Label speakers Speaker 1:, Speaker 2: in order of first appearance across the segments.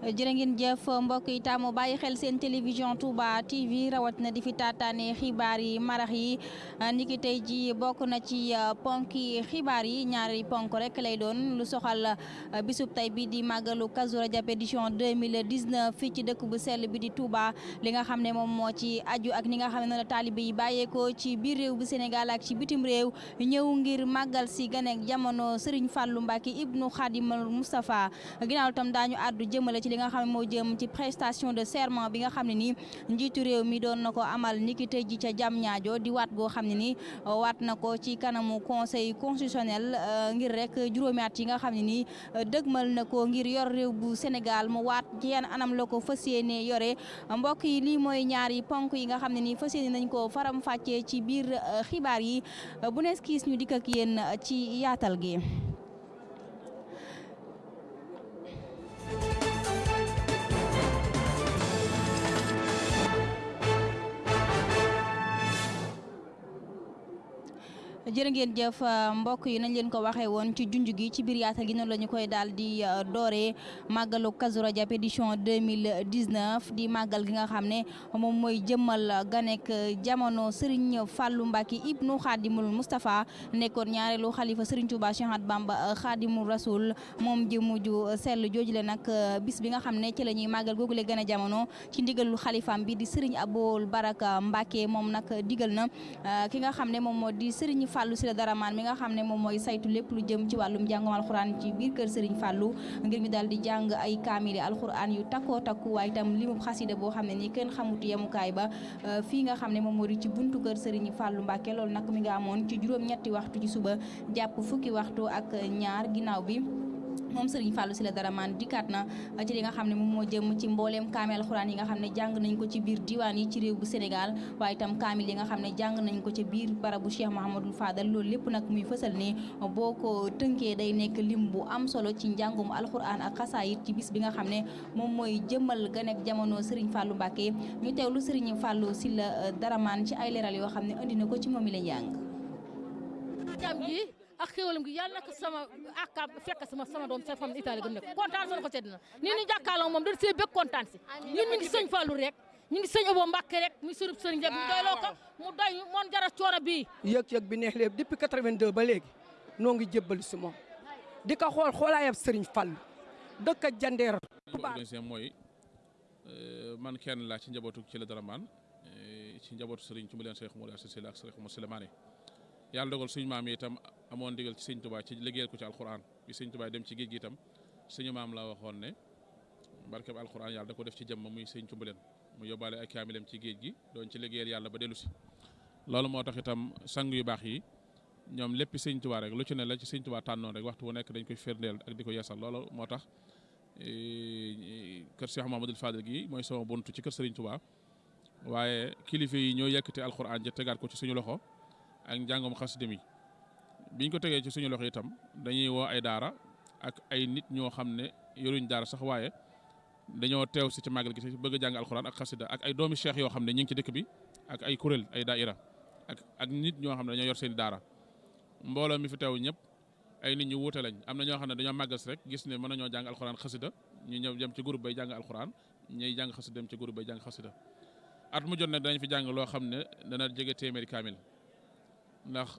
Speaker 1: jërë ngeen jëf mbokk yi taamu bàyyi xel seen télévision Touba TV rawat na di fi taataane xibaar yi marax yi. Niki tey ji bokk na ci ponki xibaar yi ñaari ponk rek lay doon lu soxal bisub tey bi di màggalu Kazu Rajab édition 2019 fii ci dëkk bu sell bi di Touba. Li nga xam ne moom moo ci aju ak ni nga xam ne noonu la taalibe yi bàyyeekoo ci biir réew bu Sénégal ak ci bitim réew ñëw ngir màggal si ganeek jamono Serigne Fallou Mbacke ibnu Khadimal Moustapha. Ginnaaw tam daañu àddu jëmale ci li nga xam ne moo jëm ci prestation de serment bi nga xam ne nii njiitu réew mi doon na ko amal niki tey ji ca jam ñaajo di waat goo xam ne nii waat na ko ci kanamu conseil constitutionnel ngir rek juróomi yi nga xam ne nii dëgmal na ko ngir yor réew bu Sénégal mu waat ci yenn anam la ko fas yéene yore. Mbokk yi lii mooy ñaari ponk yi nga xam ne nii fas yéene nañ ko faram fàccee ci biir xibaar yi. Bu nees kiis ñu dikk ak yéen ci yaatal gi. Jërë ngeen jëf mbokk yi nañ leen ko waxee woon ci junj gi ci biir gi noonu la ñu koy daal di dooree màggalu Kazu Rajab édition 2019 di màggal gi nga xam ne moom mooy jëmmal ganek jamono Serigne Fallou Mbacke ibnu Khadimul Moustapha nekkoon ñaareelu xalifa Serigne Touba Cheikh Ahmadou Bamba Khadimul Rasoul. Moom ji ju sell jooju le nag bis bi nga xam ne ci la ñuy màggal googule gane jamono ci ndigalul xalifaam bi di Serigne Aboul Baraka Mbacke moom nag digal na ki nga xam ne moom moo Fallou Sylla Daraman mi nga xam ne moom mooy saytu lépp lu jëm ci wàllum njàngum alxuraan ci biir kër Serigne Fallou ngir ñu daal di jàng ay kaamili alxuraan yu takkoo takku waaye itam limub xasida boo xam ne nii kenn xamut yemukaay ba fii nga xam ne moom moo di ci buntu kër Serigne Fallou Mbacke loolu nag mi nga amoon ci juróom-ñetti waxtu ci suba jàpp fukki waxtu ak ñaar ginnaaw bi moom Serigne Fallou Sylla Daraman dikkaat na ci li nga xam ne moom moo jëm ci mbooleem kaamil alxuraan yi nga xam ne jàng nañ ko ci biir diwaan yi ci réew bu Sénégal waaye itam kaamil yi nga xam ne jàng nañ ko ci biir barabu Cheikh Fadal loolu lépp nag muy fësal ne boo ko tënkee day nekk lim am solo ci njàngum alxuraan ak xasaayit ci bis bi nga xam ne moom mooy jëmmal ganek jamono Serigne Fallou Mbacke ñu teewlu Serigne Fallou Sylla Daraman ci ay leeral yoo xam ne indi na ko ci la
Speaker 2: ak xéwalam gi yàlla nag sama akam fekk sama sama doom sa fam Italie gëm nekk kontaan sonu ko sedd na nii ni jàkkaarloo moom dañ see bëgg kontaan si. Ñun ñu ngi sëñ Fallou rek ñu ngi sëñ Abo Mbacke rek muy surub sëriñ rek mu doyloo ko mu doy moon jara coono bii.
Speaker 3: Yëg-yëg bi neex léegi depuis 82 ba léegi noo ngi jébbali si moom. Di ko xool xoolaayab sëriñ Fallou. Dëkk jandeer.
Speaker 4: Mooy man kenn laa ci njabootu ci la Daraman ci njabootu sëriñ ci mu leen Cheikh Moula Sylla ak Cheikh Moussa Souleymane yàlla dogal suñu maam yi itam amoon digal ci sëñ Tuubaa ci liggéeyal ko ci alxuraan. Bi sëñ Tuubaa dem ci géej gi itam suñu maam la waxoon ne barkeb alxuraan yàlla da ko def ci jëmm muy sëñ Cumbuleen mu yóbbaale ay kaamilem ci géej gi doon ci liggéeyal yàlla ba dellu si. Loolu moo tax itam sang yu baax yi ñoom lépp sëñ Tuubaa rek lu ci ne la ci sëñ Tuubaa tànnoon rek waxtu wu nekk dañ koy firndeel ak di ko yeesal. Loolu moo tax kër Cheikh Mahamadul Fadil gi mooy sama buntu ci kër Sëriñ Tuubaa. Waaye kilifa yi ñoo yëkkati alxuraan ja tegaat ko ci suñu loxo. Ak njàngum xasida mi. Biñ ko tegee ci suñu loxo itam dañuy woo ay daara ak ay nit ñoo xam ne yoruñ daara sax waaye dañoo teew si ci màggal gi bëgg a jàng alxuraan ak ak ay doomi cheikh yoo xam ne ñu ngi ci dëkk bi ak ay kuréel ak ak nit ñoo xam ne dañoo yor seen daara. Mbooloo mi fi teew ñëpp ay nit ñu wuute lañ. Am na ñoo xam ne dañoo màggal rek gis ne mën nañoo jàng alxuraan ñu ñëw dem ci groupe bay jàng alxuraan ñuy jàng xasida dem ci groupe bay jàng xasida. At mu jot ne dañ fi jàng loo xam ne dana jege téeméeri kaamil. Ndax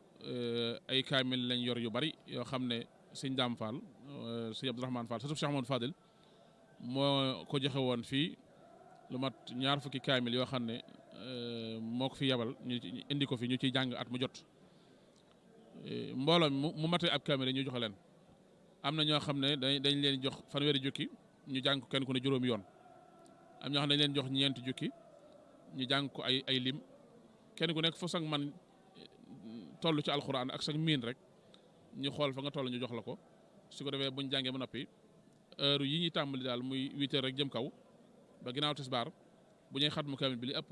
Speaker 4: ay kaamil lañ yor yu bari yoo xam ne sëñ Daam Fall sëñ Abdourahmane Fall sëñ Cheikh Amadou Fadil moo ko joxe woon fii lu mat ñaar fukki kaamil yoo xam ne moo ko fi yebal ñu indi ko fi ñu ciy jàng at mu jot mbooloo mu matee ab kaamil ñu joxe leen am na ñoo xam ne dañ leen jox fanweeri jukki ñu jàng ko kenn ku ne juróomi yoon am ñoo xam ne dañ leen jox ñeenti jukki ñu jàng ko ay ay lim kenn ku nekk fo sax man toll ci alxuraan ak sax miin rek ñu xool fa nga toll ñu jox la ko. Su ko defee buñ jàngee ba noppi heure yi ñuy tàmbali daal muy huit heures rek jëm kaw ba ginnaaw tisbaar bu ñuy xatmu kaamil bi li ëpp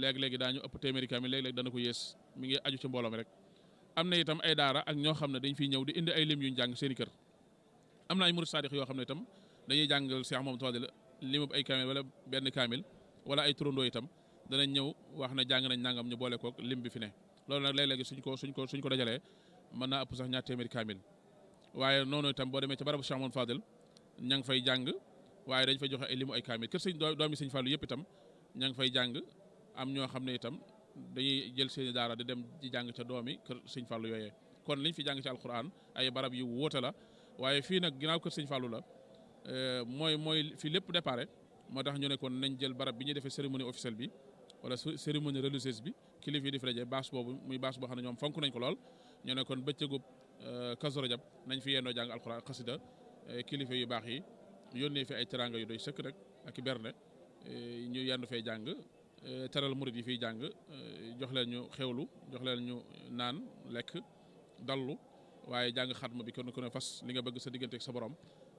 Speaker 4: léeg-léegi daañu ëpp téeméeri kaamil léeg-léeg dana ko yées mi ngi aju ci mbooloo rek. am na itam ay daara ak ñoo xam ne dañ fiy ñëw di indi ay lim yuñ jàng seeni kër. Am na ay murid yoo xam ne itam dañuy jàngal Cheikh Mamadou Fadil limub ay kaamil wala benn kaamil wala ay turandoo itam danañ ñëw wax ne jàng nañ nangam ñu boole kook lim bi fi ne. Loolu nag léeg-léegi suñ ko suñ ko suñ ko dajalee mën naa ëpp sax ñaar téeméeri kaamil. waaye noonu itam boo demee ca barabu Cheikh Mamadou Fadil ña ngi fay jàng waaye dañ fay joxe ay limu ay kaamil. Kër sëñ doomi sëñ Fallou yëpp itam ña ngi fay jàng am ñoo xam ne itam dañuy jël seeni daara di dem di jàng ca doomi kër sëñ Fallou yooyee. Kon liñ fi jàng ci alquran ay barab yu wóote la waaye fii nag ginnaaw kër sëñ Fallou la mooy mooy fii lépp déparé moo tax ñu ne kon nañ jël barab bi ñuy defee cérémonie officielle bi wala cérémonie religieuse bi kilifa yi di fi daje baas boobu muy baas boo xam ne ñoom fonk nañ ko lool. ñu ne kon bëccëgub Kazu Rajab nañ fi yendoo jàng alquran xasida kilifa yu baax yi yónnee fi ay teranga yu doy sëkk rek ak i berne ñu yendu fay jàng teral murid yi fiy jàng jox leen ñu xewlu jox leen ñu naan lekk dallu waaye jàng xatma bi kon ku fas li nga bëgg sa diggante ak sa borom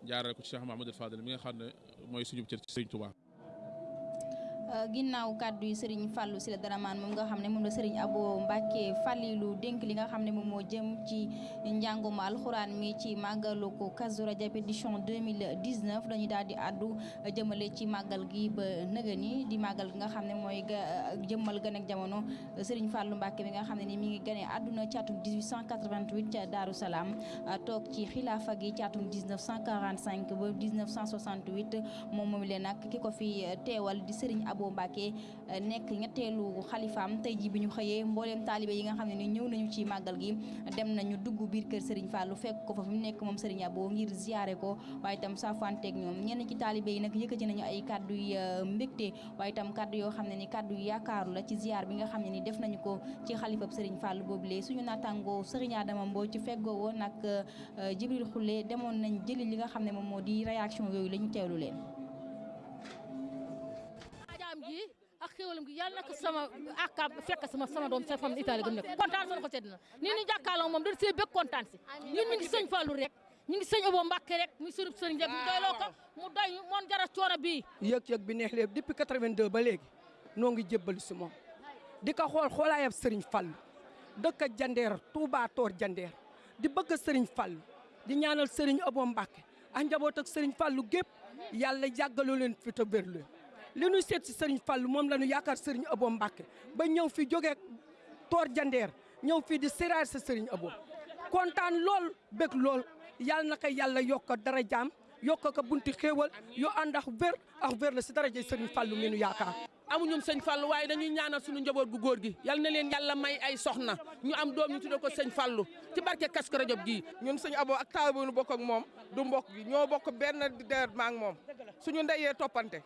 Speaker 4: jaarale ko ci Cheikh Mahamadul Fadel mi nga xam ne mooy suñu cër ci
Speaker 1: ginnaaw kàddu yi Serigne Fallou Sylla Daraman moom nga xam ne moom la Abo Mbacke Fallilu dénk li nga xam ne moom moo jëm ci njàngum alxuraan mi ci ko Kazu Rajab édition 2019 dañuy daal di àddu jëmale ci màggal gi ba di màggal gi nga xam ne mooy jëmmal gën ak jamono. Serigne Fallou Mbacke bi nga xam ne ni mi ngi gane àdduna ci atum 1888 ca Daaru Salaam toog ci xilaafa gi ci atum 1945 ba 1968 moom moom leen nag ki ko fi teewal di Serigne Mbacke nekk ñetteelu xalifaam. Tey ji bi ñu xëyee mbooleem yi nga xam ne ni ñëw nañu ci màggal gi dem nañu dugg biir kër Serigne Fallou fekk ko fa fi mu nekk Serigne Abo ngir ziyaare ko waaye itam saafanteeg ñoom. Ñenn ci taalibe yi nag yëkkati nañu ay kàddu yu mbégte waaye itam kàddu yoo xam ne ni kàddu yu yaakaaru la ci ziyaar bi nga xam ne ni def nañu ko ci xalifab Serigne Fallou boobule. Suñu nattangoo Serigne Adama Mbow ci feggoo woon ak Jibril Xulle demoon nañ jëli li nga xam ne moom moo di réaction yooyu la ñu teewlu leen
Speaker 2: xéwalam gi yàlla naka sama akam fekk sama sama doom sa fam Italie gëm nekk kontaan son ko sedd na. Nii ni jàkkaarloo moom dañ see bëgg kontaan si. Ñun ñu ngi sëñ Fallou rek ñu ngi sëñ Abo Mbacke rek muy surub sëriñ rek mu doyloo ko mu doy moon jara coono bii.
Speaker 3: Yëg-yëg bi neex léegi depuis 82 ba léegi noo ngi jébbali si moom. Di ko xool xoolaayab sëriñ Fallou dëkk jandeer Touba Toor jandeer di bëgg sëriñ Fallou di ñaanal sëriñ Abo Mbacke ak njaboot ak sëriñ Fallou gépp yàlla yàggaloo leen fi te wér leen. Li ñu seet si Serigne Fallou moom la ñu yaakaar Serigne Abo Mbacke ba ñëw fi jógee toor jandeer ñëw fii di séraar sa Serigne Abo kontaan lool bég lool yàlla na ko yàlla yokk dara jaam yokk ko bunti xéewal yu ànd ak wér ak wér la si daraja Serigne Fallou mi nu yaakaar.
Speaker 5: amuñu sëñ Fallu waaye dañuy ñaanal suñu njaboot gu góor gi yal na leen yàlla may ay soxna ñu am doom ñu tuddee ko sëñ Fallou ci barke Kazu Rajab gii.
Speaker 6: ñun sëñ Abo ak taal bu nu bokk ak moom du mbokk gi ñoo bokk benn deret maa ak moom suñu ndeyee toppante.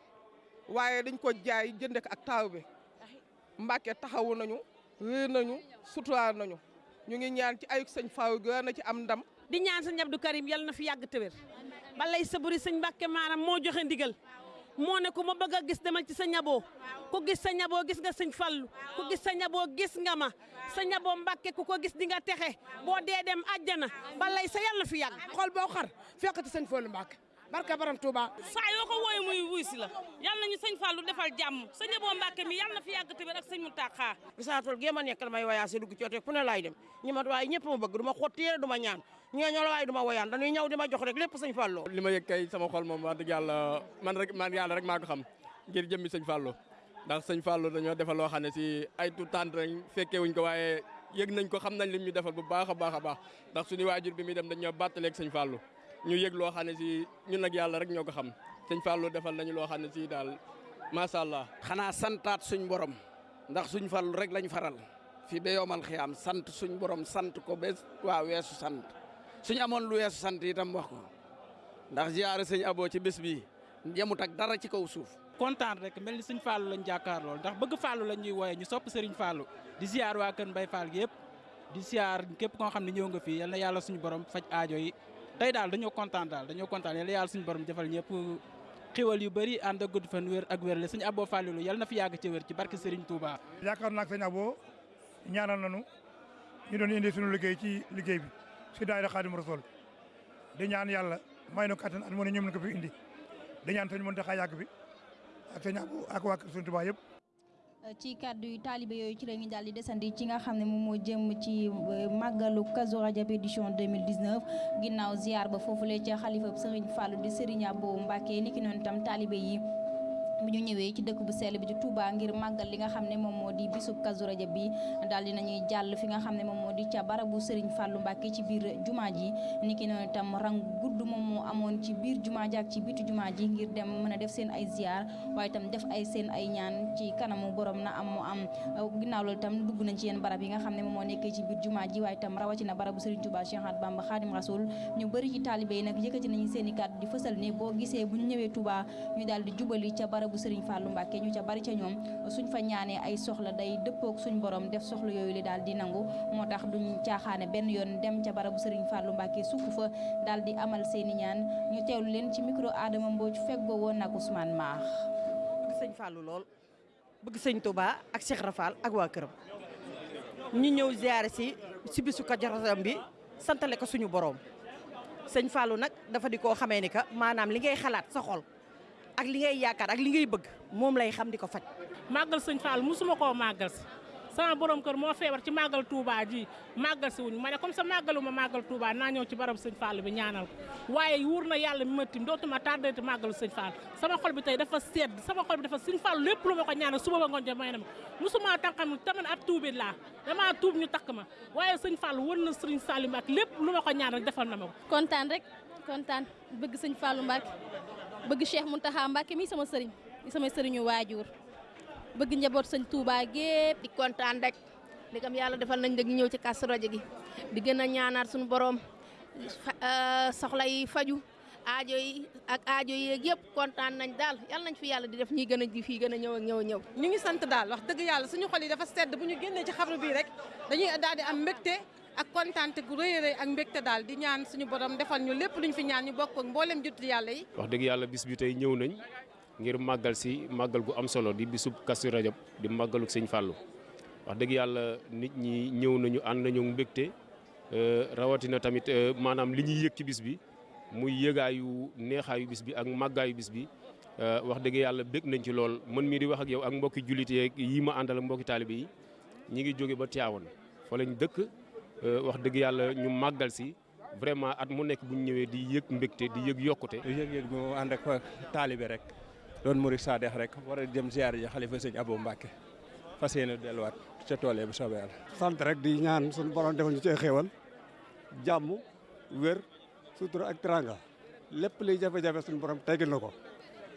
Speaker 6: Waaye dañ ko jaay jënd ko ak taaw bi. Mbàkke taxawu nañu réer nañu suturaal nañu. Ñu ngi ñaan ci ayuk sëñ Fallou gi na ci am ndam.
Speaker 7: di ñaan sëñ Abdou Karim yal na fi yàgg tëwér balay saburi sëñ Mbàkke maanaam moo joxe ndigal. Moo ne ku ma bëgg a gis demal ci sa ñaboo. Ku gis sëñ ñaboo gis nga sëñ fallu ku gis sëñ ñaboo gis nga ma. Sa ñaboo Mbàkke ku ko gis di nga texe. Boo dee dem àjjana balay sa yal na fi yàgg.
Speaker 8: xol boo xar ci sëñ Fallou Mbàkke. Barka baram Touba.
Speaker 7: saa yoo ko wooye muy wuy si la yal nañu sëñ Fallou defal jàmm sëñ Abo Mbacke mi yal na fi yàgg tamit ak sëñ Mountakha.
Speaker 8: gisaatul géem a nekk damay wayaase dugg ci oto fu ne laay dem ñi ma waaye ñëpp ma bëgg du ma xotti yére du ma ñaan ñooñu la waaye du ma woyaan dañuy ñëw di ma jox rek lépp sëñ Fallou.
Speaker 9: li ma yëg kay sama xol moom wax dëgg yàlla man rek man yàlla rek maa ko xam ngir jëmmi sëñ Fallou ndax sëñ Fallou dañoo defal loo xam ne si ay tout temps rek fekkee wuñ ko waaye yëg nañ ko xam nañ lim ñu defal bu baax a baax a baax ndax suñu waajur bi muy dem dañoo bàttaleeg sëñ Fallou ñu yëg loo xam ne si ñun nag yàlla rek ñoo ko xam. Sëñ Fallou defal nañu loo xam ne si daal macha allah.
Speaker 10: xanaa santaat suñ borom ndax suñ Fallou rek lañ faral. Fii ba yomal xiyaam sant suñ borom sant ko ba waa weesu sant. Suñ amoon lu weesu sant itam wax ko. Ndax ziyaare sëñ Abo ci bés bi yemut ak dara ci kaw suuf.
Speaker 11: kontaan rek mel ni sëñ Fallou lañ jàkkaar lool. Ndax bëgg Fallou lañ ñuy wooye ñu sopp Serigne Fallou. Di ziar waa kër Mbaye Fall gi yëpp. Di ziar képp koo xam ne ñëw nga fii yal na yàlla suñu borom faj aajo yi tey daal dañoo kontaan daal dañoo kontaan yal na yàlla suñu borom defal ñëpp xiwal yu bëri ànd ak gudd fan wér ak wér la sëñ Abo Fallou yal na fi yàgg ci wér ci barke Serigne Touba.
Speaker 12: yaakaar naa ak sëñ Abo ñaanal nañu ñu doon indi suñu liggéey ci liggéey bi si daayira Xaadim Rasul di ñaan yàlla may nu kattan at mu ne ñoom ko fi indi di ñaan sëñ Mountakha yàgg bi ak sëñ Abo ak waa Sëñ Touba yëpp.
Speaker 1: Ci kàddu yu taalibe yooyu ci la ñu daal di desandi ci nga xam ne moom moo jëm ci màggalu Kazu Rajab édition 2019 ginnaaw ziar ba foofule ca xalifa Serigne Fallou di Serigne Abo Mbacke niki noonu tam taalibe yi bu ñu ñëwee ci dëkk bu sell bi di Touba ngir màggal li nga xam ne moom moo di Rajab bi daal di nañuy jàll fi nga xam ne moom moo di ca barabu Serigne Fallou Mbacké ci biir jumaa ji. Niki noonu itam rang gudd moo amoon ci biir ak ci bitu ngir dem mën a def seen ay ziar waaye itam def ay seen ay ñaan ci kanamu borom na am mu am. Ginnaaw loolu itam dugg nañ ci yenn barab yi nga xam ne moom moo ci biir jumaa ji waaye itam rawatina barabu Serigne Touba Cheikh Ahmadou Bamba Khadim Rasoul. Ñu bëri ci taalibe yi nag yëkkati nañu seen i kàddu di fësal ne boo gisee bu ñëwee Touba ñu daal di jubali ca barabu Serigne Fallou Mbacké ñu ca bari ca ñoom suñ fa ñaanee ay soxla day dëppook suñ borom def soxla yooyu li daal di nangu. Moo tax duñ caaxaane benn yoon dem ca barabu Serigne Fallou Mbacké sukk fa daal di amal seeni ñaan. Ñu teewlu leen ci micro Adama Mbodj feggoo woon ak Ousmane
Speaker 13: bëgg sëñ Fallou lool. Bëgg sëñ Touba ak Cheikh Rafal ak waa këram. Ñu ñëw ziare si si bisu bi santale ko suñu borom. Sëñ Fallou nag dafa di xamee ni que maanaam li ngay xalaat sa xol ak li ngay yaakaar ak li ngay bëgg moom lay xam di ko faj.
Speaker 2: màggal sëñ Fall musuma koo màggal si. Sama borom kër moo feebar ci màggal Touba ji màggal si wuñ ma ne comme ça màggalu ma màggal Touba naa ñëw ci barab sëñ Fall bi ñaanal ko. Waaye wuur na yàlla mi ma tim dootuma tardé te màggalu sëñ Fall. Sama xol bi tey dafa sedd sama xol bi dafa sëñ Fall lépp lu ma ko ñaanal suba ba ngoon jëm may na ma. Musuma tànqam taman ab tuubit laa. Damaa tuub ñu takk ma. Waaye sëñ Fall wër na sëriñ Salim ak lépp lu ma ko ñaan rek defal na ma ko.
Speaker 14: Kontaan rek kontaan. Bëgg sëñ Fallou bëgg Cheikh Mountakha Mbacké mi sama sëriñ sama sëriñu waajur. Bëgg njaboot sëñ Touba gépp.
Speaker 15: Di kontaan rek. Di kam yàlla defal nañ dëgg ñëw ci Kazu Rajab gi. Di gën a ñaanaat suñu borom soxla yi faju aajo yi ak aajo yi yëpp kontaan nañ daal. Yàlla nañ fi yàlla di def ñuy gën a di fii gën a ñëw ak ñëw ñëw.
Speaker 16: Ñu ngi sant daal wax dëgg yàlla suñu xol yi dafa sedd. Bu ñu génnee ci xabru bii rek dañuy daal di am mbégte ak kontaante gu a rëy ak mbégte daal di ñaan suñu borom defal ñu lépp luñ fi ñaan ñu bokk ak mboolem juttu yàlla yi.
Speaker 17: Wax dëgg yàlla bis bi tey ñëw nañ ngir màggal si màggal gu am solo di bisub Kazu Rajab di màggaluk sëñ Fallou. Wax dëgg yàlla nit ñi ñëw nañu ànd nañu mbégte rawatina tamit maanaam li ñuy yëg ci bis bi muy yëgaayu neexaayu bis bi ak màggaayu bis bi. Wax dëgg yàlla bég nañ ci lool. Man mii di wax ak yow ak mbokki jullit yeeg yi ma àndal ak mbokki yi ñi ngi ba Tivaouane. Fa lañ dëkk wax dëgg yàlla ñu màggal si. Vraiment at mu nekk bu ñu ñëwee di yëg mbégte di yëg yokkute.
Speaker 18: yëg-yëg bi ànd ak taalibe rek. Doon murid saadex rek. War a dem ziar ji xalifa sëñ Abou Mbacké. Fas yéene delluwaat ca tool bu soobee yàlla.
Speaker 19: sant rek di ñaan suñu borom defal ñu ci xéewal. Jàmm wér sutura ak teranga. Lépp liy jafe-jafe suñu borom teggil na ko.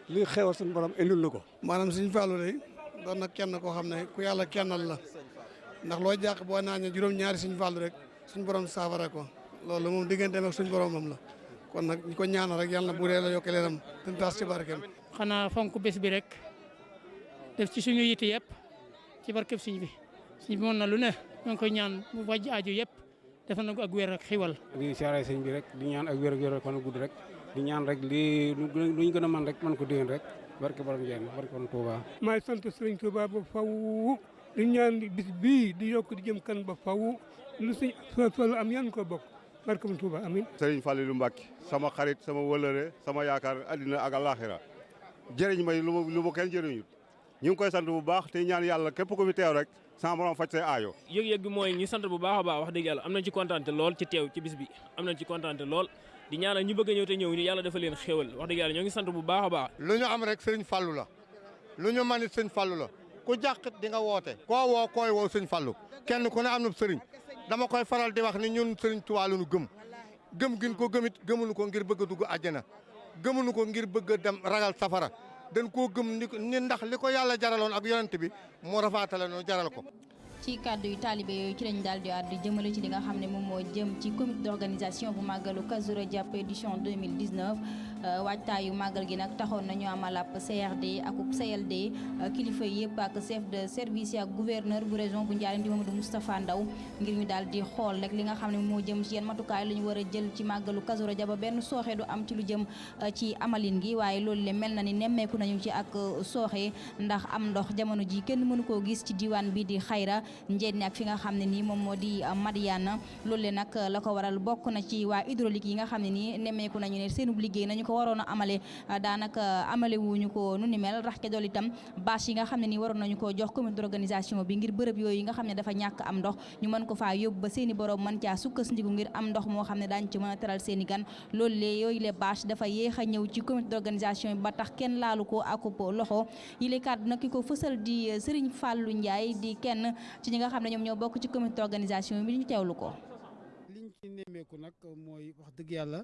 Speaker 19: Liy xéewal suñu borom indil na ko.
Speaker 20: maanaam suñu Fallou de doon na kenn koo xam ne ku yàlla kennal la. Ndax loo jàq boo naan juróom-ñaari suñu Fallou rek suñu borom saafara ko. Loolu moom digganteem ak suñu borom moom la. Kon nag ñu ko ñaanal rek yàlla na bu dee la yokk leeram te taas ci barkeem.
Speaker 21: xanaa fonk bés bi rek def ci suñu yitte yëpp ci barkeb suñ bi. Suñ bi mën na lu ne ñoo ngi koy ñaan mu wàjj aajo yëpp defal na ko ak wér ak xiwal.
Speaker 22: Di siyaare sëñ bi rek di ñaan ak wér ak wér kon gudd rek di ñaan rek lii lu ñu gën a mën rek mën ko déwén rek. Barke borom Ndiène barke borom Touba.
Speaker 23: maay sant sëriñ Touba ba faw di ñaan bis bii di yokk di jëm kan ba faw lu suñ Fallu am yan ko bokk. Barke borom Touba amin.
Speaker 24: Sëriñ Fallilou Mbacké sama xarit sama wëlëre sama yaakaar addina ak alaxira jëriñ may lu ma lu ma kenn jëriñut. Ñu ngi koy sant bu baax te ñaan yàlla képp ku fi teew rek sama borom faj say aayo.
Speaker 25: Yëg-yëg bi mooy ñu sant bu baax a baax wax dëgg yàlla am nañ ci kontaante lool ci teew ci bis bi. Am nañ ci kontaante lool. Di ñaanal ñu bëgg a ñëw te ñëw ñu yàlla dafa leen xéwal. Wax dëgg yàlla ñoo ngi sant bu baax a baax.
Speaker 26: Lu ñu am rek sëriñ Fallou la. Lu ñu manit sëriñ Fallou la. Ku jàq di nga woote. koo woo koy woo sëñ Fallou. kenn ku ne am na sëriñ. dama koy faral di wax ni ñun sëriñ Tuubaa la ñu gëm. gëm gin ko gëmit gëmuñu ko ngir bëgg dugg àjjana. gëmuñu ko ngir bëgg dem ragal safara. dañ koo gëm ni ndax li ko yàlla jaraloon ak yonent bi moo rafaatale noonu jaral ko.
Speaker 1: ci kàddu yu taalibe yooyu ci lañ daal di àddu jëmale ci li nga xam ne moom moo jëm ci comité d'organisation bu màggalu Kazu Rajab édition 2019 waajtaayu màggal gi nag taxoon nañu amal ab CRD ak CLD kilifa yëpp ak chef de service ak gouverneur bu région bu Ndiarème di Mamadou Moustapha Ndaw ngir ñu daal di xool rek li nga xam moo jëm ci yenn matukaay la ñu war a jël ci màggalu Kazu Rajab ba benn sooxe du am ci lu jëm ci amalin gi. Waaye loolu le mel na ni nemmeeku nañu ci ak sooxe ndax am ndox jamono ji kenn mënu koo gis ci diwaan bi di xayra njéen ak fi nga xam ne nii moom moo di Madiana. Loolu le nag la ko waral bokk na ci waa hydraulique yi nga xam ne nii nañu ne seenub liggéey nañu ko ko waroon a amale daanaka amale wuñu ko nu ni mel. Rax ke dool itam bâche yi nga xam ne nii waroon nañu koo jox comité d'organisation bi ngir bërëb yooyu nga xam ne dafa ñàkk am ndox ñu mën ko faa yóbbu ba seeni borom mën caa sukkandiku ngir am ndox moo xam ne daañ ci mën a teral seeni gan. Loolu lee yooyu le bâche dafa yéex a ñëw ci comité d'organisation bi ba tax kenn laalu ko akub loxo. Yi le kàddu nag ki ko fësal di Serigne Fallou Ndiaye di kenn ci ñi nga xam ne ñoom ñoo bokk ci comité d'organisation bi ñu teewlu ko.
Speaker 27: Liñ ci nemmeeku nag mooy wax dëgg yàlla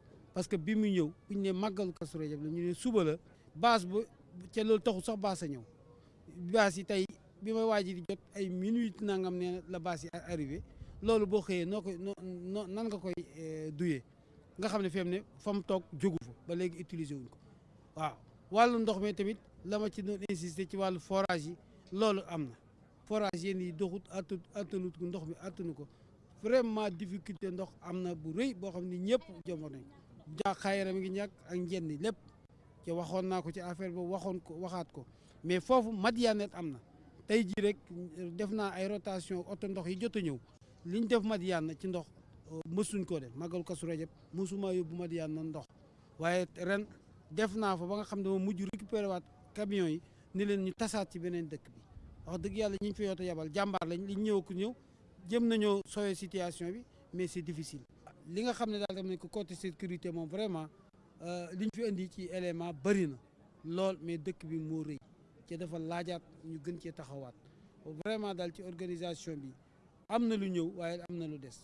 Speaker 27: parce que bi mu ñëw bu la ñu suba la a ñëw. Yi tey bi may di jot ay nangam la arrivé. Nan nga koy duyee? Nga fi fa ba utiliser wuñ ko. Waaw. Ndox mi tamit la ci insister ci forage yi forage doxut ndox mi vraiment difficulté ndox bu jaa xayra mi ngi ñàkk ak njenni lépp. ci waxoon naa ko ci affaire boobu waxoon ko waxaat ko. mais foofu Madianet am na. tey jii rek def naa ay rotation oto ndox yi jot a ñëw. liñ def Madiane ci ndox mësuñ koo def. Màggalu Kazu Rajab mësuma yóbbu Madiane na ndox. waaye ren def naa fa ba nga xam ne dama mujj récupéré waat camion yi ni leen ñu tasaat ci beneen dëkk bi. wax dëgg yàlla ñi ñu fi yoota yabal jàmbaar lañ liñ ñëw ku ñëw jëm nañoo sooyee situation bi mais c'est difficile. Li nga xam ne daal tam nañ ko côté sécurité moom vraiment liñ fi indi ci élément bëri na lool mais dëkk bi moo rëy. Ci dafa laajaat ñu gën cee taxawaat. Vraiment daal ci organisation bi am na lu ñëw waaye am na lu des.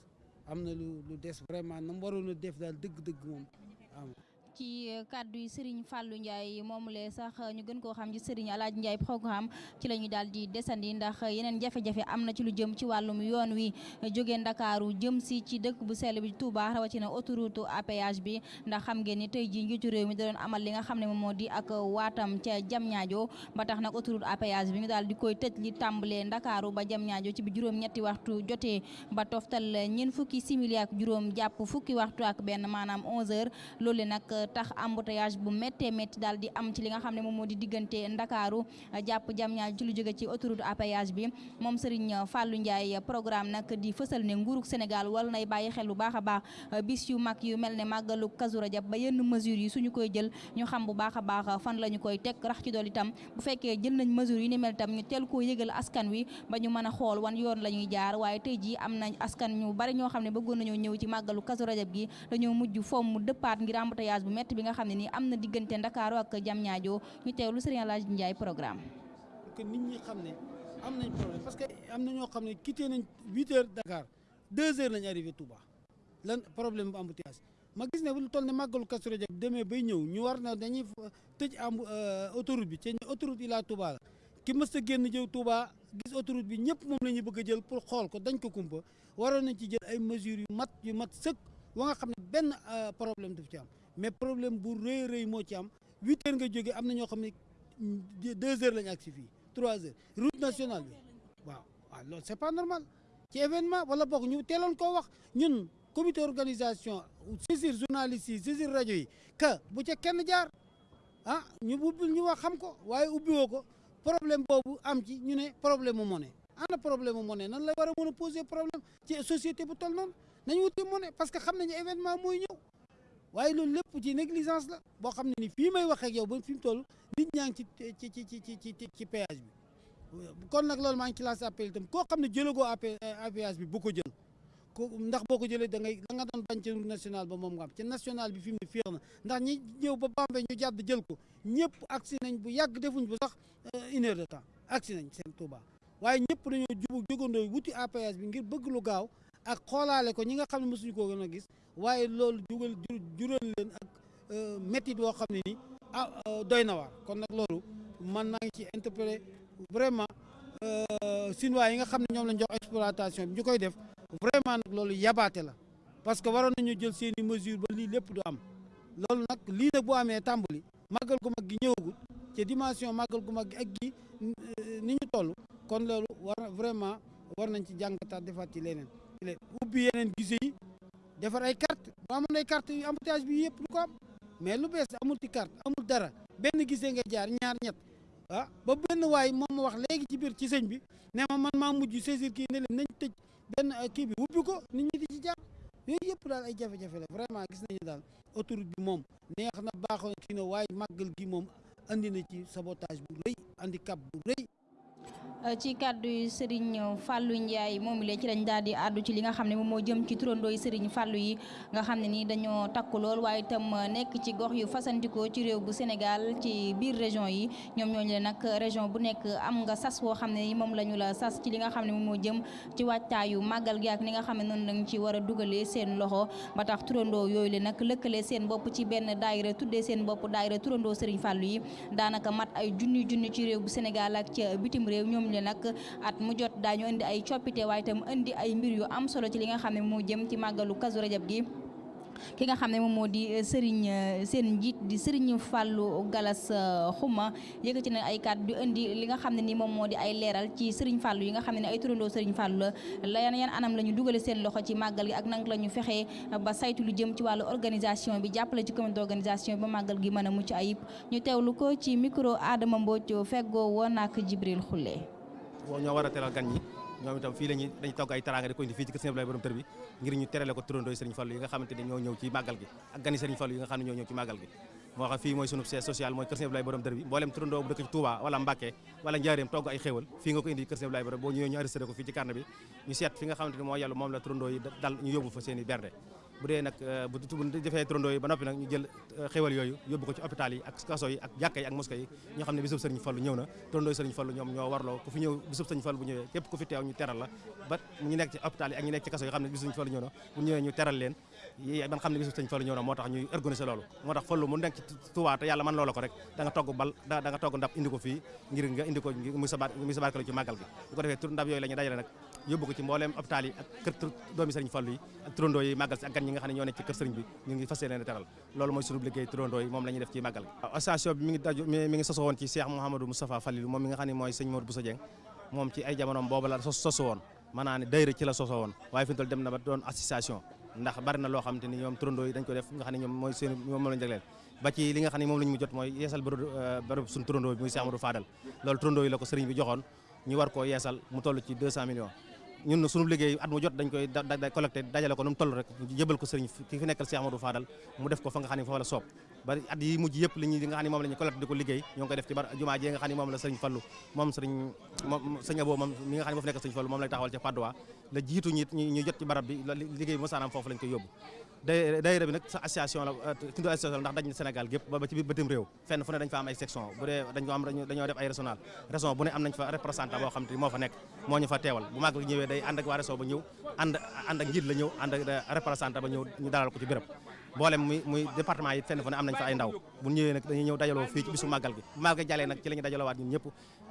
Speaker 27: Am lu lu des vraiment na mu waroon a def daal dëgg-dëgg moom am
Speaker 1: ci kàddu yi Serigne Fallou Ndiaye moom lee sax ñu gën koo xam ci Serigne Alaaji Ndiaye programme ci la ñu daal di desandi ndax yeneen jafe-jafe am na ci lu jëm ci wàllum yoon wi. Jógee Ndakaaru jëm si ci dëkk bu sell bi Touba rawatina autoroute à péage bi ndax xam ngeen ni tey jii njiitu réew mi da amal li nga xam ne moom moo di ak waatam ca Diamniadio ba tax nag autoroute à bi ñu daal di koy tëj li tàmbalee Ndakaaru ba Diamniadio ci bi juróom-ñetti waxtu jotee ba toftal ñeent fukki simili ak juróom jàpp fukki waxtu ak benn maanaam 11 heures. Loolu nag tax embouteillage bu méttee métti daal di am ci li nga xam ne moom moo di diggante Ndakaaru jàpp Diamniadio ci lu jóge ci autoroute à bi. Moom Serigne Fallou Ndiaye programme nag di fësal ne nguurug Sénégal wala nay bàyyi xel a bis yu mag yu mel ne màggalu Kazu Rajab ba yenn mesures yi suñu koy jël ñu xam bu baax a baax fan la ñu koy teg rax ci dool itam. Bu fekkee jël nañ mesures yi ni mel itam ñu teel koo yëgal askan wi ba ñu mën a xool wan yoon la ñuy jaar waaye tey jii am nañ askan ñu bari ñoo xam ne bëggoon nañoo ñëw ci màggalu Kazu Rajab gi dañoo mujj fomm dëppaat ngir embouteillage bu métti bi nga xam ne nii am na diggante Ndakaaru ak Diamniadio ñu teewlu Serigne Alaaji Ndiaye programme.
Speaker 27: Que nit ñi xam ne am nañ problème parce que am na ñoo xam quitté nañ huit heures Dakar deux heures lañ arrivé Touba. Lan problème bu embouteillage. Ma gis ne lu toll ne màggalu Kazu Rajab demee bay ñëw ñu war na dañuy tëj am autoroute bi te autoroute Ila Touba ki mës a génn jëw Touba gis autoroute bi ñëpp moom la ñu bëgg jël pour xool ko dañ ko kumpa. Waroon nañ ci jël ay mesures yu mat yu mat sëkk wa nga xam ne benn problème daf ci am mais problème bu rëy rëy moo ci huit heures nga deux heures lañu agsi fii trois heures. Route nationale bi. Waaw c'est pas normal. Ci événement wala bokk ñu teeloon koo wax. Ñun comité organisation saisir journalistes saisir rajo yi que bu ca kenn jaar ah ñu ubbil ñu wax xam ko waaye ubbiwoo ko problème am ci ñu problème monnaie. Ana problème la poser problème ci société bu wuti monnaie parce que xam événement waaye loolu lépp ci négligence la boo xam ne ni fii may wax ak yow ba fi mu toll nit ñaa ngi ci ci ci ci ci ci péage bi. Kon nag loolu maa ngi ci lancé appel itam koo xam ne jëlagoo péage bi bu ko jël. Ko ndax boo ko da ngay da nga doon bañ ci route nationale ba moom nga am. Ci national bi fi mu ne na. Ndax ñi ñëw ba Bambey ñu jàdd jël ko ñëpp agsi nañ bu yàgg defuñ bu sax une heure de temps. Agsi nañ seen Touba. Waaye ñëpp dañoo jubu jógandoo wuti péage bi ngir bëgg lu gaaw ak xoolaale ko ñi nga xam ne mosuñu koo gën a gis waaye loolu jugal jural leen ak métti boo xam ne ni ah doy na waar. Kon nag loolu man naa ngi ci interpellé vraiment Sinois yi nga xam ne ñoom lañ jox exploitation bi ñu def vraiment nag loolu yabaate la parce que waroon nañu jël seen i mesure ba lii lépp du am. Loolu nag lii nag bu amee tàmbali màggal gu mag gi ñëwagul ci dimension màggal gu mag ak gi ni ñu toll kon loolu war vraiment war nañ ci jàngataat defaat ci leneen ubbi yeneen gise defar ay carte bu amoon ay carte yu embouteillage bi yëpp lu ko am. Mais lu bees amul ci carte amul dara. Benn gisee nga jaar ñaar ñett. Ah ba benn waay moom ma wax léegi ci biir ci sëñ bi ne ma man maa mujj saisir kii ne leen nañ tëj benn kii bi ubbi ko nit ñi ci jaar. Yooyu yëpp daal ay jafe-jafe la vraiment gis nañu daal autoroute bi moom neex na baaxoon kii na waaye màggal gi moom andi na ci sabotage bu rëy handicap bu rëy.
Speaker 1: Ci kàddu yi Serigne Fallou Ndiaye moom la ci lañ daal di àddu ci li nga xam ne moom moo jëm ci turandoo yi Serigne Fallou yi nga xam ne ni dañoo takku lool waaye itam nekk ci gox yu fasantikoo ci réew bu Sénégal ci biir région yi. Ñoom ñooñu le nag région bu nekk am nga sas woo xam ne ni moom la sas ci li nga xam ne moom moo jëm ci wàccaayu màggal gi ak ni nga xam ne noonu lañ ci war a dugalee seen loxo. Ba tax turandoo yooyu le nag lëkkale seen bopp ci benn daayira tuddee seen bopp daayira turandoo Serigne Fallou yi. Daanaka mat ay junni junni ci réew bu Sénégal ak ci bitim réew ñoom le nag at mu jot daañu indi ay coppite waaye itam indi ay mbir yu am solo ci li nga xam ne moo jëm ci màggalu Kazu Rajab gi. Ki nga xam ne moom moo di Serigne seen njiit di Serigne Fallou Galas Xuma yëkkati na ay kàddu di indi li nga xam ne ni moom moo di ay leeral ci Serigne Fallou yi nga xam ne ne ay turandoo Serigne Fallou la. Yan yan anam la ñu dugale seen loxo ci màggal gi ak nang la ñu fexee ba saytu lu jëm ci wàllu organisation bi jàppale ci comité d'organisation bi ba màggal gi mën a mucc ayib. Ñu teewlu ko ci micro Adama Mbodj feggoo woon ak Jibril Khoule.
Speaker 28: Ñoo war a teral gan ñi. ñoom itam fii lañu dañu togg ay teraanga di ko indi fii ci kër Sëriñ Abdoulaye tër bi ngir ñu terale ko turandooy Sëriñ Fallu yi nga xamante ñoo ñëw ci màggal gi moo xam fii mooy sunu siège social mooy kër Sëriñ Abdoulaye tër bi mboolem turandoo bu dëkk ci Touba wala Mbacké wala Njaaréem togg ay xéewal fii nga ko indi kër Sëriñ Abdoulaye borom boo ñëwee ñu arrêté ko fii ci carnet bi ñu seet fi nga xamante bu dee nag bu defee turandoo yi ba noppi nag ñu jël xéwal yooyu yóbbu ko ci hôpital yi ak kaso yi ak jàkka yi ak mosquée yi ñoo xam ne bisub sëriñ Fallu ñëw na. Turandoo yi sëriñ Fallu ñoom ñoo warloo ku fi ñëw bisub sëriñ Fallu bu ñëwee képp ku fi teew ñu teral la. Ba ñu nekk ci hôpital yi ak ñu nekk ci kaso yi xam ne bisub sëriñ Fallu ñëw na bu ñëwee ñu teral leen. Ban xam ne bisub sëriñ Fallu ñëw na moo tax ñuy organiser loolu. Moo tax Fallu mu nekk ci Tuubaa te yàlla man loola ko rek da nga togg bal da nga togg ndab indi ko fii ngir nga indi ko muy muy sabaat ci màggal gi. Bu ko defee tur ndab yooyu la ñu dajale yóbbu ko ci mbooleem hôpital yi ak kër doomi sëriñ Fallu yi ak turandoo yi màggal si ak gan ñi nga xam ne ñoo nekk ci kër sëriñ bi ñu ngi fas yéene teral loolu mooy sunu liggéey turandoo yi moom la ñuy def ci màggal gi. association bi mi ngi daju mi ngi soso woon ci Cheikh Mouhamadou Moustapha Falilou moom mi nga xam ne mooy sëñ Modou Bousso Dieng moom ci ay jamonoom boobu la soso woon maanaam ci la soso woon waaye fi toll dem na ba doon association ndax bari na loo xam te ni ñoom turandoo yi dañ ko def nga xam ne ñoom mooy seen moom lañu jagleel. ba ci li nga xam ne moom la ñu mu jot mooy yeesal bërëb suñu turandoo bi muy Cheikh Amadou Fadal loolu turandoo yi la ko sëriñ bi joxoon ñu war koo yeesal mu toll ci 200 millions ñun suñu liggéey at mu jot dañ koy da collecté ko nu mu toll rek jébal ko sëriñ ki fi nekkal Cheikh Amadou Fadal mu def ko fa nga xam ne fa la soob. Ba at yi mujj yëpp li ñi nga xam ne moom la ñu collecté di ko liggéey koy def ci bar jumaa ji nga xam ne moom la sëriñ Fallu moom sëriñ sëriñ Abo moom mi nga xam ne moo fi nekkal sëriñ Fallu moom lay taxawal ca Padoa la jiitu ñi ñu jot ci barab bi liggéey bi mosaanam foofu lañ koy yóbbu daayira bi nag sa association la tundu association ndax daj na Sénégal gépp ba ci biir bëtim réew. Fenn fu ne dañ fa am ay section. Bu dee dañ ko am dañoo def ay régional. Région bu ne am nañ fa représentant boo xam moo fa nekk moo ñu fa teewal. Bu màggal ñëwee day ànd ak waa région ba ñëw ànd ànd ak njiit la ñëw ànd ak représentant ba ñëw ñu dalal ko ci béréb. Boolem muy muy département yi fenn fu ne am nañ fa ay ndaw. Bu ñëwee nag dañuy ñëw dajaloo fii ci bisu màggal gi. Màggal jàllee nag ci la ñu dajalowaat ñun ñëpp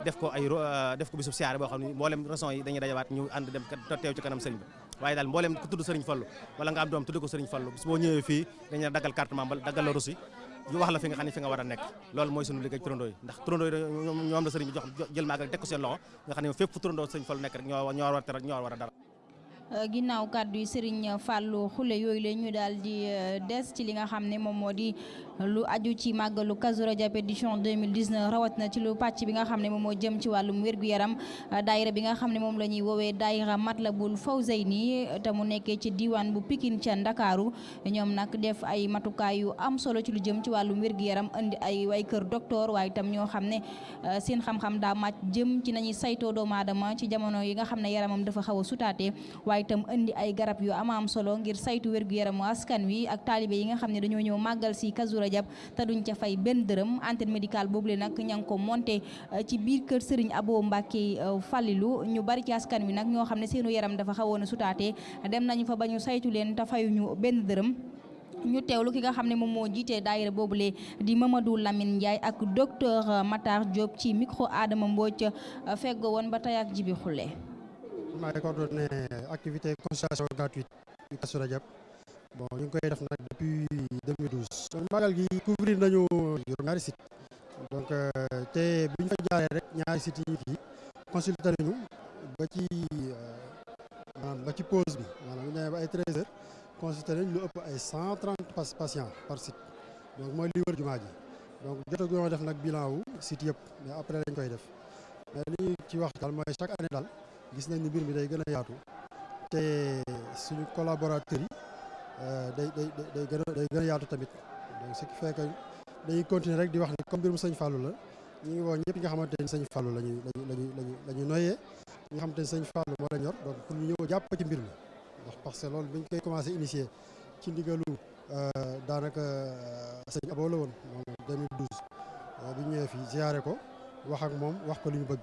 Speaker 28: def ko ay def ko bisu siyaare boo xam ne mboolem région yi dañuy dajalawaat ñu ànd dem teew ci kanam sëriñ bi waaye daal mbooleem ku tudd sëriñ Fallu wala nga am doom tudd ko bis boo ñëwee fii dañu la daggal carte membre daggal la fi nga xam ne fi nga war a nekk. Loolu mooy sunu liggéey turandoo yi ndax turandoo yi ñoom la sëriñ bi jox jël màggal teg ko seen loxo nga xam ne fu turandoo sëriñ Fallu nekk rek ñoo a teral ñoo war dara.
Speaker 1: Ginnaaw kàddu yi Serigne Fallou Khoule yooyu la ñu daal di des ci li nga xam ne moom lu aju ci màggalu Kazu Rajab édition 2019 rawat na ci lu pàcc bi nga xam ne moom moo jëm ci wàllum wér-gu-yaram. Daayira bi nga xam ne moom la ñuy Matlabul mu ci bu Pikine ca Ndakaaru. Ñoom nag def ay matukaay yu am solo ci lu jëm ci wàllum wér-gu-yaram indi ay way kër docteur waaye itam ñoo xam ne seen xam-xam daa màcc jëm ci nañuy saytoo doomu ci jamono yi nga yaramam dafa xaw a sutaate waaye itam indi ay garab yu am am solo ngir saytu wér-gu-yaramu askan wi ak taalibe yi nga xam ne dañoo ñëw màggal si Kazu Rajab te duñ ca fay benn dërëm. Antenne médicale boobu le nag ña ngi ko monté ci biir kër Serigne Abo Mbacke Fallilu. Ñu bari ci askan wi nag ñoo xam ne seenu yaram dafa xawoon a dem nañu fa ba ñu saytu leen te fayuñu benn dërëm. Ñu teewlu ki nga xam ne moom moo jiitee daayira boobule di Mamadou Lamine Ndiaye ak docteur Matar Diop ci micro Adama Mbodj feggoo woon ba tey ak Jibi Xulle
Speaker 29: maa ngi coordonné activité consultation gratuite bon ñu depuis 2012. kon magal gi couvrir nañu juróom-ñaari site. Donc te jaaree rek ñaari ci pause bi. Maanaam bu ñu demee ba ay 13 heures consulté nañ lu ëpp ay 130 patients par site. Donc jumaa ji. Donc jotaguñoo def nag bilan site mais après lañ koy def. Mais gis nañ ni mbir mi day gën a yaatu te suñu collaborateurs yi day day day gën a day gën a yaatu tamit. Donc ce qui fait que dañuy continuer rek di wax ni comme mbirum sëñ Fallou la ñu ngi woo ñëpp nga xamante ni sëñ Fallou la ñuy la ñuy la ñuy la ñuy noyyee ñi nga xamante ni sëñ Fallou moo la ñor donc pour ñu ñëw jàpp ci mbir mi ndax parce que loolu bi ñu koy commencé initier ci ndigalu daanaka sëñ Abo la moom 2012 bi ñu ñëwee fii ziare ko wax ak moom wax ko li bëgg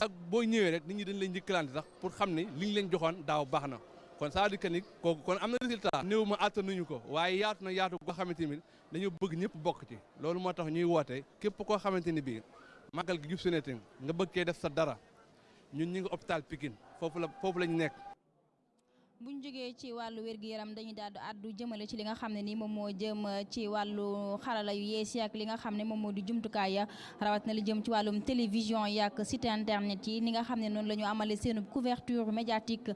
Speaker 30: sax boo ñëwee rek nit ñi dañ leen njëkkalante sax pour xam ni li ñu leen joxoon daaw baax na. Kon ça veut dire que ni kon am na résultat. Néew ma attanuñu ko waaye yaatu na yaatu goo xamante ni dañoo bëgg ñëpp bokk ci. Loolu moo tax ñuy woote képp koo xamante ni bii màggal gi jub sunete nga bëgg kee def sa dara. Ñun ñi ngi hôpital Pikine foofu la foofu nekk.
Speaker 1: Bu ñu jógee ci wàllu wér-gu-yaram dañuy daal di àddu jëmale ci li nga xam ne ni moom moo jëm ci wàllu xarala yu yees yi li nga xam ne moom moo di jumtukaay ya rawat na li jëm ci wàllum télévision yi ak site internet yi. Ni nga xam ne noonu la ñu amale seen couverture médiatique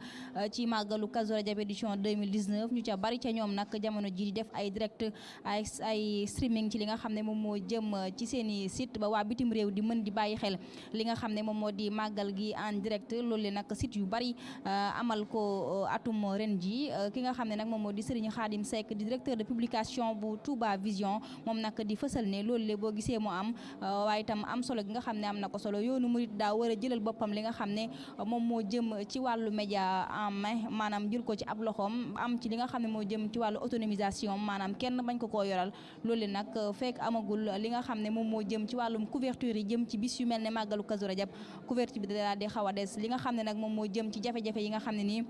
Speaker 1: ci màggalu Kazu Rajab édition 2019 ñu ca bari ca ñoom nag jamono ji di ay direct ay ay streaming ci li nga xam ne moom moo jëm ci seeni ba waa bitim réew di mën di bàyyi xel li nga xam ne moom moo di màggal gi en direct. Loolu nag site yu bari amal ko atum ren ji ki nga xam ne nag moom moo di Serigne Khadim Seck di directeur de publication bu Touba Vision moom nag di fësal ne loolu le boo gisee mu am waaye itam am solo gi nga xam am na ko solo. Yoonu murit daa war a jëlal boppam li nga xam ne moom moo jëm ci wàllu média en main maanaam ko ci ab loxoom am ci li nga xam ne moo jëm ci wàllu autonomisation maanaam kenn bañ ko koo yoral. Loolu nag fekk amagul li nga xam ne moom moo jëm ci wàllum couverture yi jëm ci bis yu mel ne màggalu Kazu Rajab couverture bi daal di xaw a des. Li nga xam ne nag moom moo jëm ci jafe-jafe yi nga xam ne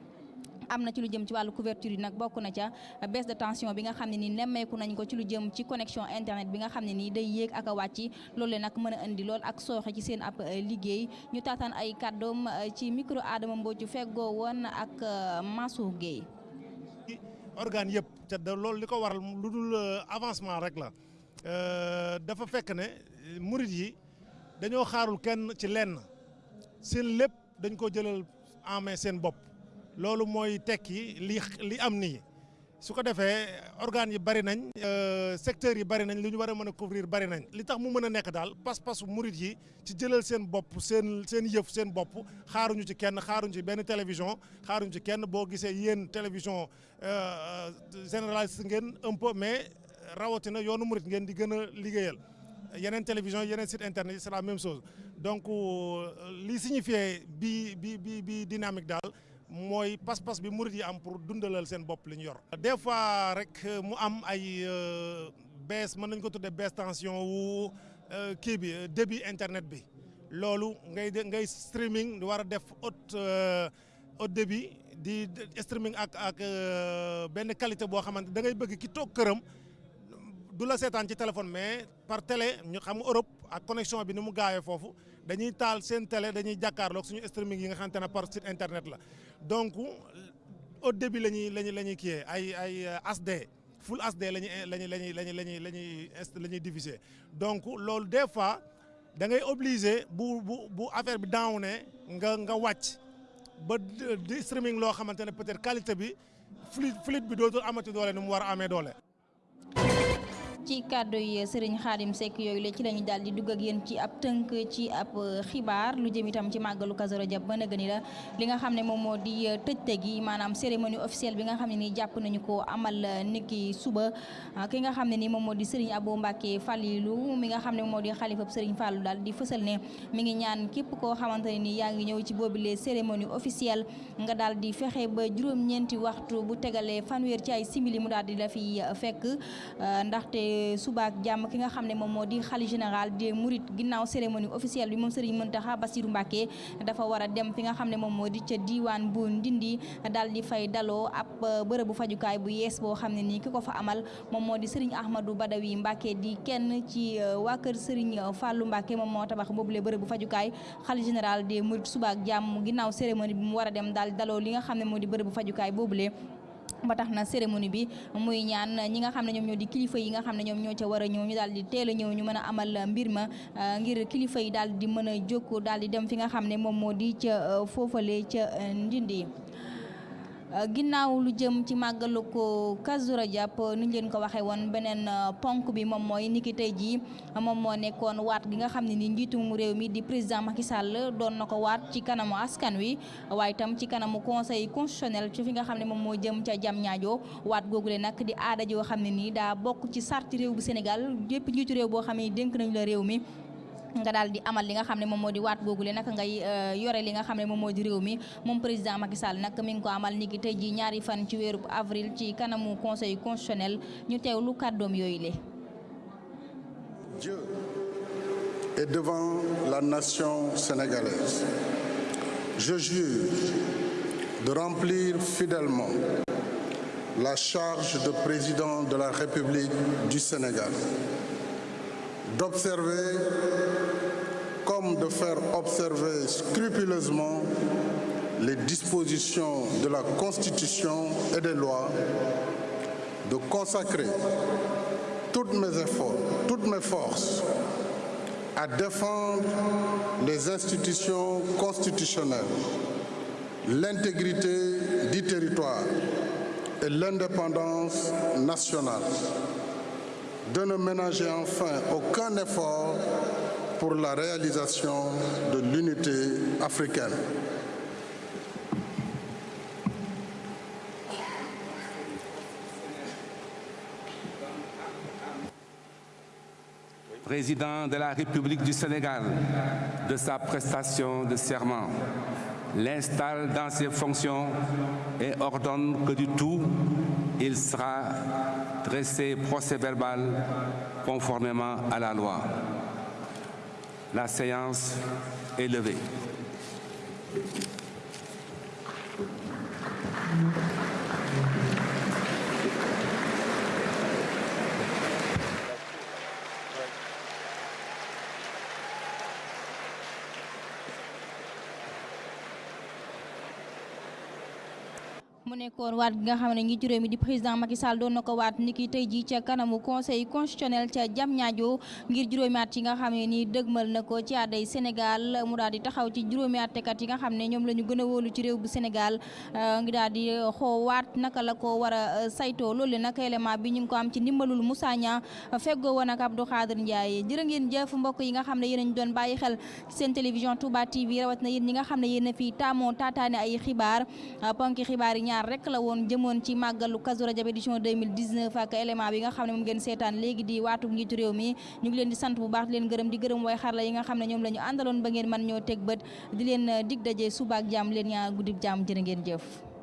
Speaker 1: am na ci lu jëm ci wàllu couverture yi nag bokk na ca baisse de tension bi nga xam ne nii nemmeeku nañ ko ci lu jëm ci connexion internet bi nga xam ne nii day yéeg ak a wàcc loolu nag mën a indi lool ak sooxe ci seen ab liggéey ñu taataan ay kàddoom ci micro Adama Mbodj feggoo woon ak Mansour Guèye.
Speaker 31: organe yëpp te da loolu li waral lu avancement rek la dafa fekk ne murit yi dañoo xaarul kenn ci lenn seen lépp dañ ko jëlal en main seen bopp. Loolu mooy tekki li li am nii. Su ko defee organes yi bari nañ secteurs yi bari nañ li ñu war a mën a couvrir bari nañ. Li tax mu mën a nekk daal pas-pasu murit yi ci jëlal seen bopp seen seen yëf seen bopp xaaruñu ci kenn xaaruñu ci benn télévision xaaruñu ci kenn. Boo gisee yéen télévision généraliste ngeen un peu mais rawatina yoonu murit ngeen di gën a liggéeyal. Télévision yeneen site internet c'est la même chose. Donc li signifie bi bi bi bi dynamique daal mooy pas-pas bi murit am pour dundalal seen bopp li ñu yor. des fois rek mu am ay baisse mën nañ ko tuddee baisse tension wu kii bi débit internet bi loolu ngay ngay streaming war a def haute haute débit di streaming ak ak benn qualité boo xamante da ngay bëgg ki toog këram du la seetaan ci téléphone mais par télé ñu xam Europe ak connexion bi ni mu gaawee foofu dañuy taal seen télé dañuy jàkkaarloog suñu streaming yi nga xamante ne site internet donc la ñuy kiyee HD full donc loolu des fois da ngay obligé bu bu bu affaire bi nga nga wàcc ba di streaming loo xamante ne peut-être qualité bi fluide fluide bi dootul.
Speaker 1: Ci kàddu yi Serigne Khadim Seck yooyu la ci la ñu daal di dugg ak yéen ci ab tënk ci ab xibaar. Lu jëm itam ci màggalu Kazu Rajab ba nëgëni la. Li nga xam ne moom moo di tëjte gi maanaam cérémonie officielle bi nga xam ne nii jàpp nañu ko amal niki suba. Ki nga xam ne nii moom moo di Serigne Abou Mbacké Falilou mi nga xam ne moom moo di xalifab Serigne Fallou daal di fësal ne mi ngi ñaan képp koo xamante ne nii yaa ngi ñëw ci boobile cérémonie officielle nga daal di fexe ba juróom-ñeenti waxtu bu tegalee fanweer ci ay simili mu daal di la fi fekk. Ndaxte suba ak jàmm ki nga xam ne moom moo di xali général des Mourides. Ginnaaw cérémonie officielle bi moom Serigne Mountakha Bassirou Mbacké dafa war a dem fi nga xam ne moom moo di bu Ndindi daal di fay daloo ab bërëbu fajukaay bu yees boo xam ne fa amal moom moo di Serigne Ahmadou Badawi Mbacké di kenn ci waa kër Serigne Fallou Mbacké moom moo tabax boobule bërëbu fajukaay xali général des Mourides. Suba ak jàmm ginnaaw cérémonie bi mu war a dem daal di daloo li nga xam ne moo di bërëbu fajukaay boobule ba tax na cérémonie bi muy ñaan ñi nga xam ne ñoom ñoo di kilifa yi nga xam ne ñoom ñoo ca war a ñëw ñu daal di teel a ñëw ñu mën a amal mbir ma ngir kilifa yi daal di mën a jóg daal di dem fi nga xam ne moom moo di ca foofale ca Ndindi. Ginnaaw lu jëm ci màggalu ko Kazu Rajab ñu leen ko waxee woon beneen ponk bi moom mooy niki tey jii moom moo gi nga xam ne ni njiitum réew mi di président Macky Sall doon na ko waat ci kanamu askan wi. Waaye itam ci kanamu conseil constitutionnel ci fi nga xam jëm jam ñaajo waat googule nag di aada joo xam ne nii daa bokk ci sarti réew bu Sénégal yépp njiitu réew boo xam ne la mi nga président
Speaker 32: Dieu et devant la nation sénégalaise. Je jure de remplir fidèlement la charge de président de la République du Sénégal d'observer comme de faire observer scrupuleusement les dispositions de la Constitution et des lois, de consacrer tous mes efforts, toutes mes forces à défendre les institutions constitutionnelles, l'intégrité du territoire et l'indépendance nationale de ne ménager enfin aucun effort pour la réalisation de l'unité africaine.
Speaker 33: Président de la République du Sénégal, de sa prestation de serment, l'installe dans ses fonctions et ordonne que du tout, il sera dressé procès-verbal conformément à la loi. La séance est levée.
Speaker 1: Mu waat gi nga xam ne njiitu réew mi di président Macky Sall doon na ko waat niki tey jii ca kanamu conseil constitutionnel ca Diamniadio ngir juróomi at yi nga xam ne nii dëgmal na ko ci aaday Sénégal. Mu daal di taxaw ci juróomi attekat yi nga xam ne ñoom la ñu gën a wóolu ci réew bu Sénégal. Ngi daal di xoo waat naka la ko war a saytoo. Loolu nag élément bi ñu ngi ko am ci ndimbalul Moussa Niang feggoo woon ak Abdou Khadir Ndiaye. Jërë ngeen jëf mbokk yi nga xam ne yéen ñu doon bàyyi xel seen télévision Touba TV rawat na yéen ñi nga xam ne yéen a fi taamoo taataane ay xibaar. Ponki xibaar yi ñaar rek la woon jëmoon ci màggalu Kazu Rajab édition 2019 ak élément bi nga xam ne moom ngeen seetaan léegi di waatu njiitu réew mi. Ñu ngi leen di sant bu baax di leen gërëm di gërëm way xarla yi nga xam ne ñoom la àndaloon ba ngeen man ñoo teg bët. Di leen dig daje suba leen ñaa guddib jàmm jërë ngeen jëf.